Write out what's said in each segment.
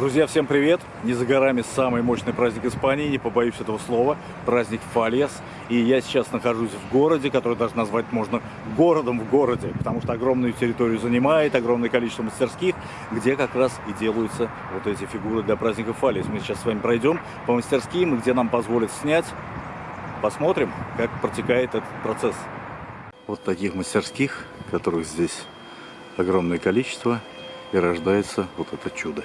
Друзья, всем привет! Не за горами самый мощный праздник Испании, не побоюсь этого слова, праздник Фалес. И я сейчас нахожусь в городе, который даже назвать можно городом в городе, потому что огромную территорию занимает, огромное количество мастерских, где как раз и делаются вот эти фигуры для праздника Фалес. Мы сейчас с вами пройдем по мастерским, где нам позволят снять. Посмотрим, как протекает этот процесс. Вот таких мастерских, которых здесь огромное количество, и рождается вот это чудо.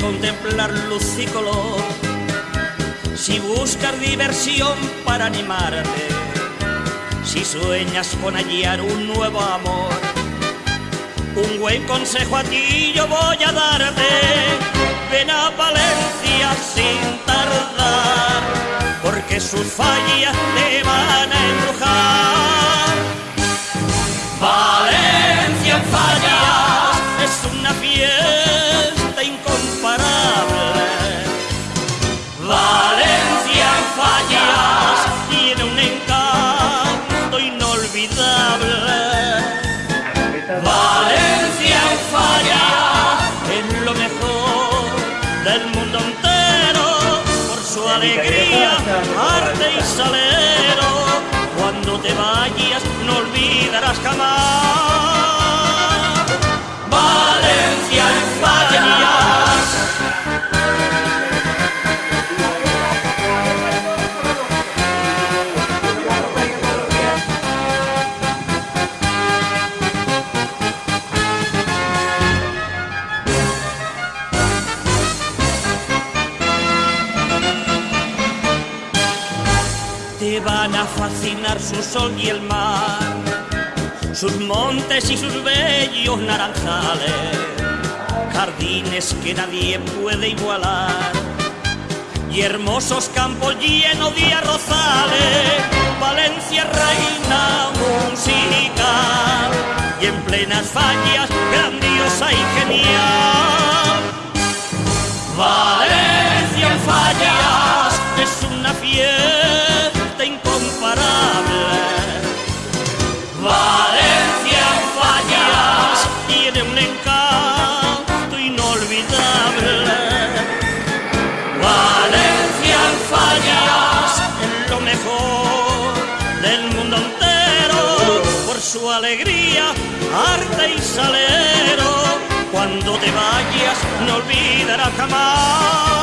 contemplar luz y color, si buscas diversión para animarte, si sueñas con hallar un nuevo amor, un buen consejo a ti yo voy a darte. Ven a Valencia sin tardar, porque sus fallas te van a embrujar. Valencia en fallas del mundo entero por su alegría, arte y salero. Cuando te vayas no olvidarás jamás. Van a fascinar su sol y el mar, sus montes y sus bellos naranjales, jardines que nadie puede igualar, y hermosos campos llenos de arrozales, Valencia reina musical, y en plenas fallas grandiosa y genial. Del mundo entero por su alegría, arte y salero. Cuando te vayas no olvidarás jamás.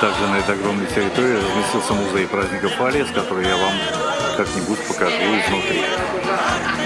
Также на этой огромной территории разместился музей праздника Фалес, который я вам как-нибудь покажу изнутри.